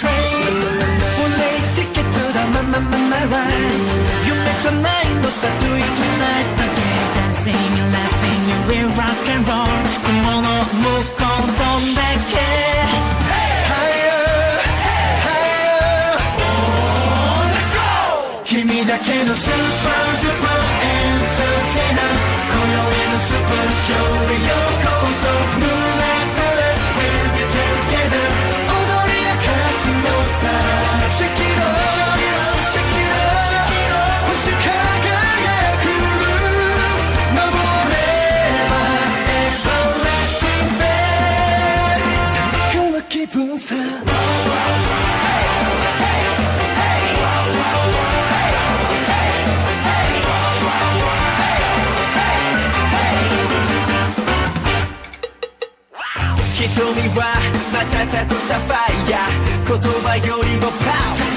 train. We'll late ticket to the my, my, my, my ride. You make your night, no, so do you tonight. Okay, dancing and laughing, and we rock and roll. Come on, oh, move on, come back here. Higher, higher Oh, let's go! super duper entertainer. Super. 瞳は瞬くサファイア言葉よりもパワー。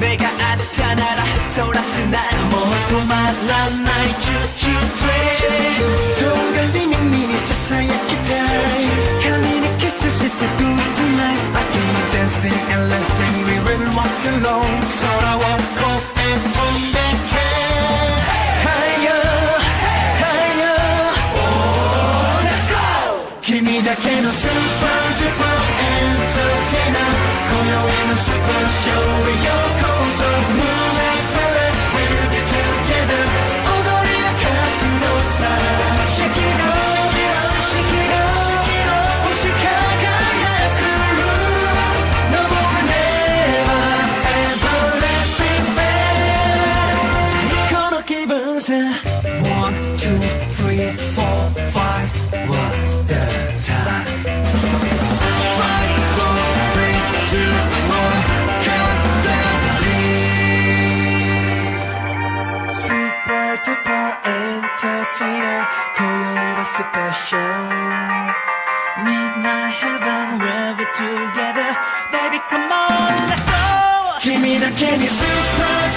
目があったならそらすなもう止まらないチューチュートレイン。three, four, five What's the time. Five, four, three, two, one, count down, please. Super duper entertainer, today super show. Midnight heaven, where we're together, baby, come on, let's go. give me the 君だけに Super